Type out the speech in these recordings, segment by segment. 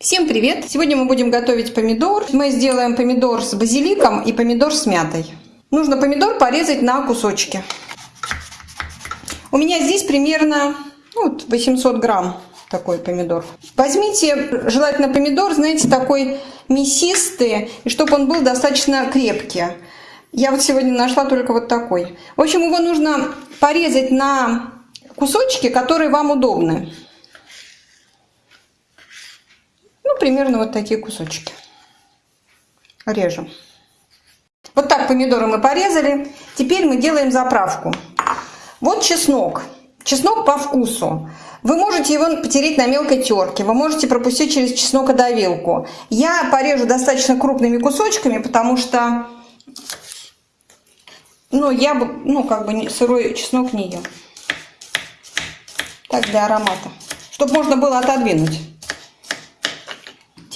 Всем привет! Сегодня мы будем готовить помидор. Мы сделаем помидор с базиликом и помидор с мятой. Нужно помидор порезать на кусочки. У меня здесь примерно ну, 800 грамм такой помидор. Возьмите желательно помидор, знаете, такой мясистый, и чтобы он был достаточно крепкий. Я вот сегодня нашла только вот такой. В общем, его нужно порезать на кусочки, которые вам удобны. Ну, примерно вот такие кусочки. Режем. Вот так помидоры мы порезали. Теперь мы делаем заправку. Вот чеснок. Чеснок по вкусу. Вы можете его потереть на мелкой терке, вы можете пропустить через чеснокодавилку. Я порежу достаточно крупными кусочками, потому что ну, я бы, ну, как бы сырой чеснок не ем. Так, для аромата. Чтобы можно было отодвинуть.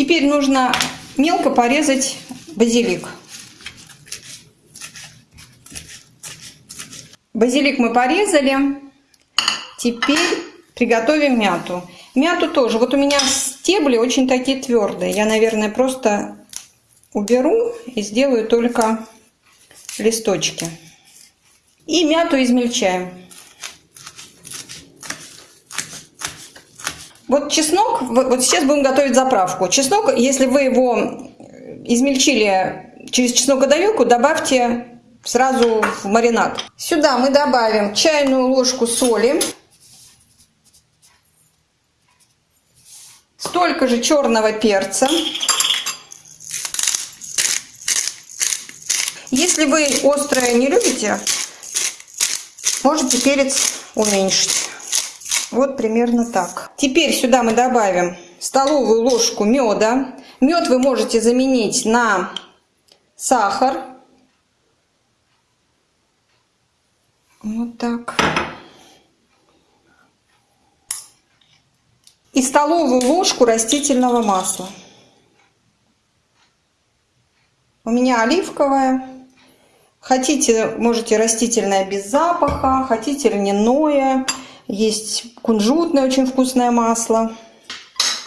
Теперь нужно мелко порезать базилик. Базилик мы порезали. Теперь приготовим мяту. Мяту тоже. Вот у меня стебли очень такие твердые. Я, наверное, просто уберу и сделаю только листочки. И мяту измельчаем. Вот чеснок, вот сейчас будем готовить заправку. Чеснок, если вы его измельчили через чеснокодавилку, добавьте сразу в маринад. Сюда мы добавим чайную ложку соли, столько же черного перца. Если вы острое не любите, можете перец уменьшить. Вот примерно так. Теперь сюда мы добавим столовую ложку меда. Мед вы можете заменить на сахар. Вот так. И столовую ложку растительного масла. У меня оливковое. Хотите, можете растительное без запаха, хотите льняное. Есть кунжутное очень вкусное масло.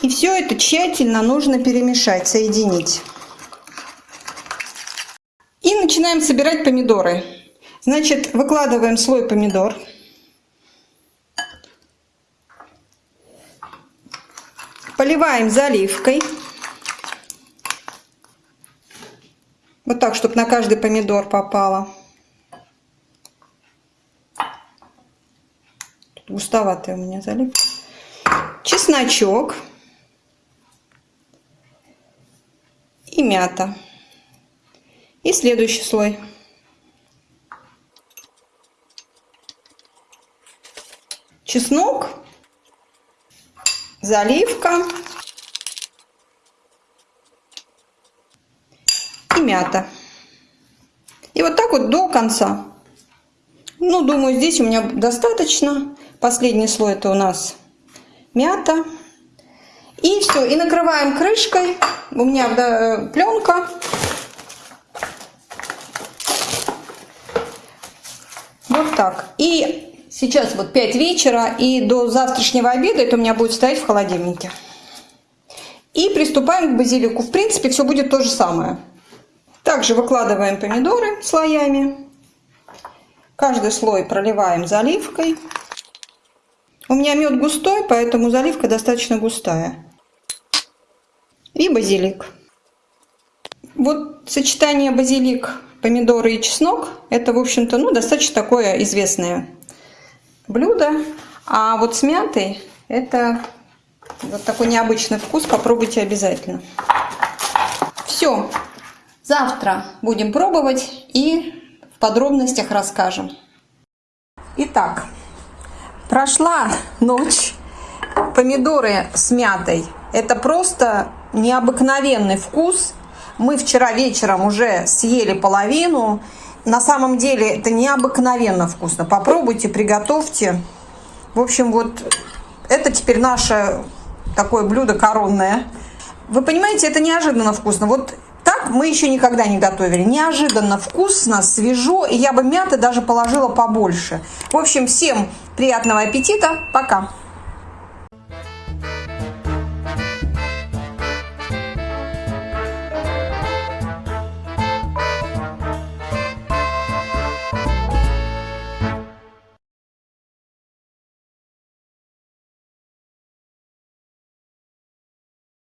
И все это тщательно нужно перемешать, соединить. И начинаем собирать помидоры. Значит, выкладываем слой помидор. Поливаем заливкой. Вот так, чтобы на каждый помидор попало. Густоватая у меня заливка. Чесночок. И мята. И следующий слой. Чеснок, заливка и мята. И вот так вот до конца. Ну, думаю, здесь у меня достаточно. Последний слой это у нас мята. И все, и накрываем крышкой. У меня да, пленка. Вот так. И сейчас вот 5 вечера, и до завтрашнего обеда это у меня будет стоять в холодильнике. И приступаем к базилику. В принципе, все будет то же самое. Также выкладываем помидоры слоями. Каждый слой проливаем заливкой. У меня мед густой, поэтому заливка достаточно густая. И базилик. Вот сочетание базилик, помидоры и чеснок, это, в общем-то, ну, достаточно такое известное блюдо. А вот с мятой это вот такой необычный вкус, попробуйте обязательно. Все, завтра будем пробовать и в подробностях расскажем. Итак, Прошла ночь, помидоры с мятой. Это просто необыкновенный вкус. Мы вчера вечером уже съели половину. На самом деле это необыкновенно вкусно. Попробуйте, приготовьте. В общем, вот это теперь наше такое блюдо коронное. Вы понимаете, это неожиданно вкусно. Вот так мы еще никогда не готовили. Неожиданно вкусно, свежо, и я бы мяты даже положила побольше. В общем, всем приятного аппетита. Пока!